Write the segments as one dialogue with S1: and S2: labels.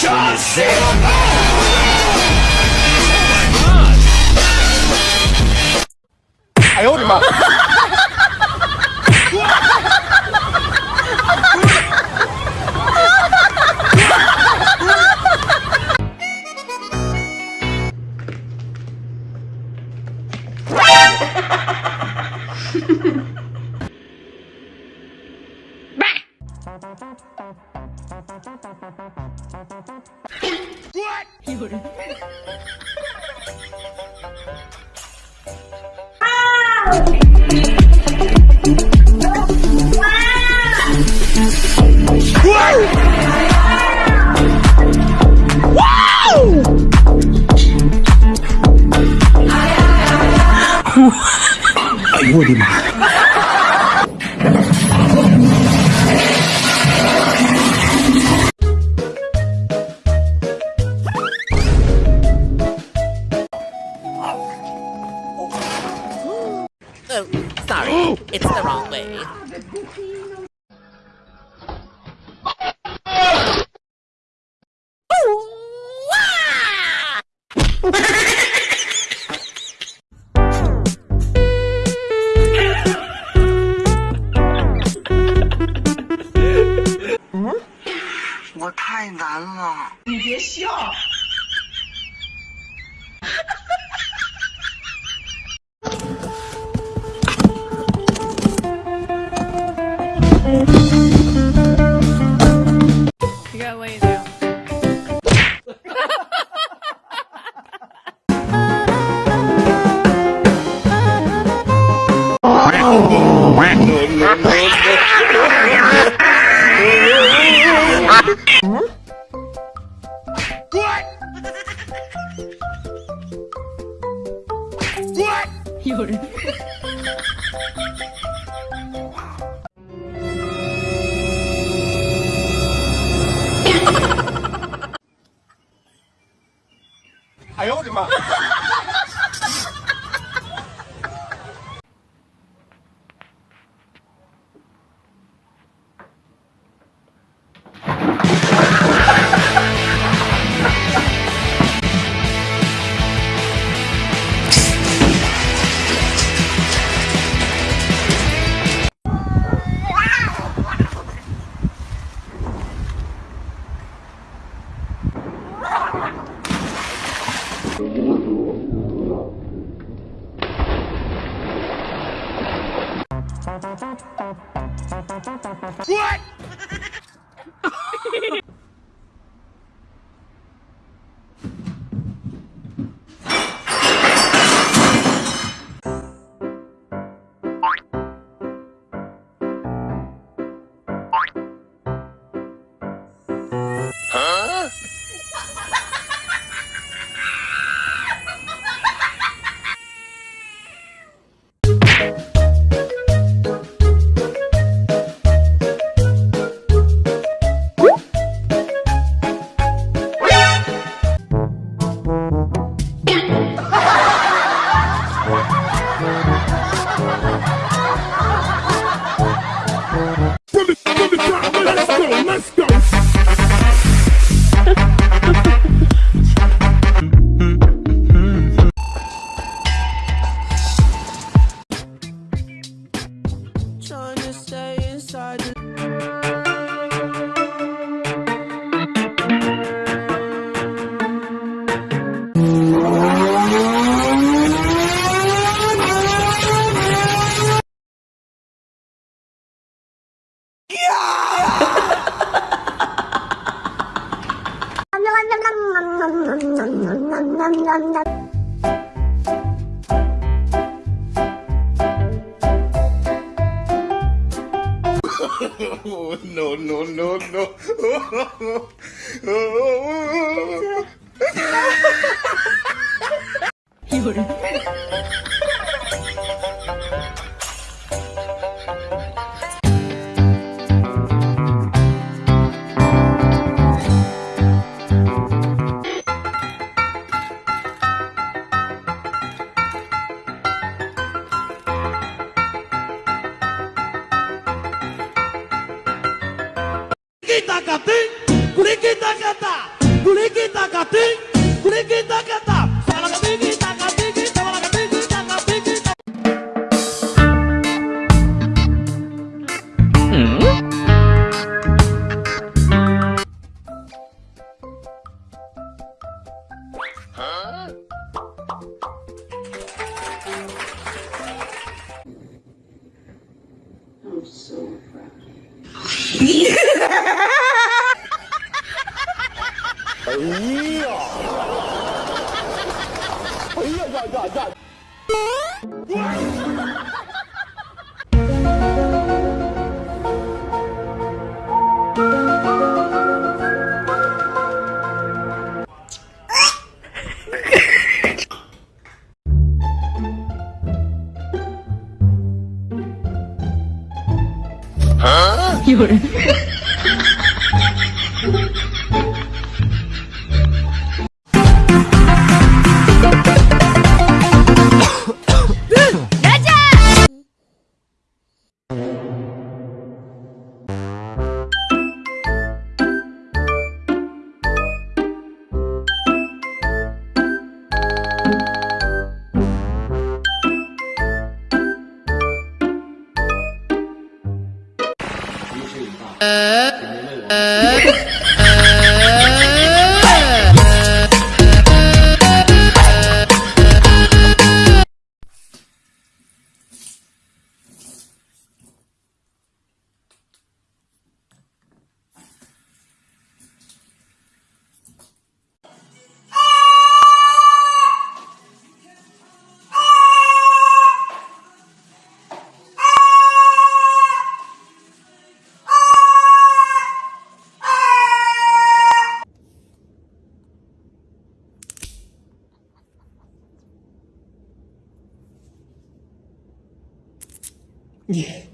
S1: John I hold him up. 的妈！
S2: 哎呦我的妈
S3: 美。
S4: 我太难了，
S5: 你别笑。
S6: What?
S1: 哎！Trying no
S3: no no no！I'm so
S1: proud. Oh, yeah. Oh,
S6: sure. 呃
S7: の？Нет.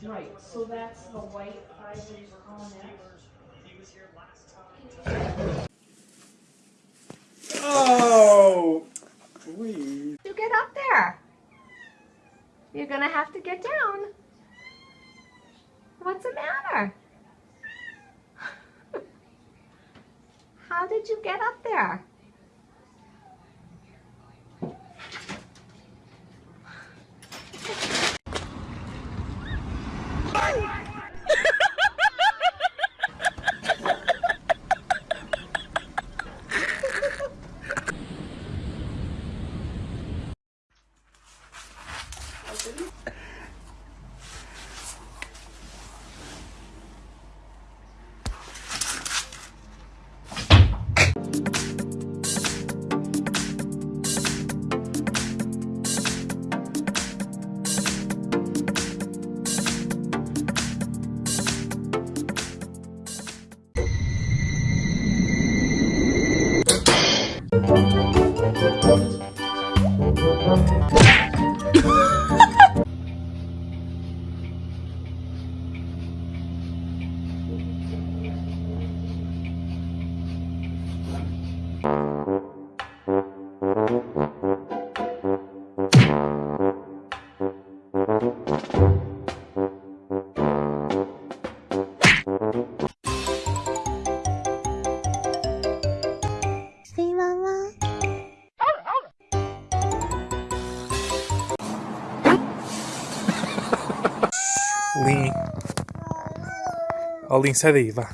S8: Right, so that's the white fibers on it.
S1: Oh, please.
S9: You get up there. You're going to have to get down. What's the matter? How did you get up there?
S10: Lin, sai daí, vá.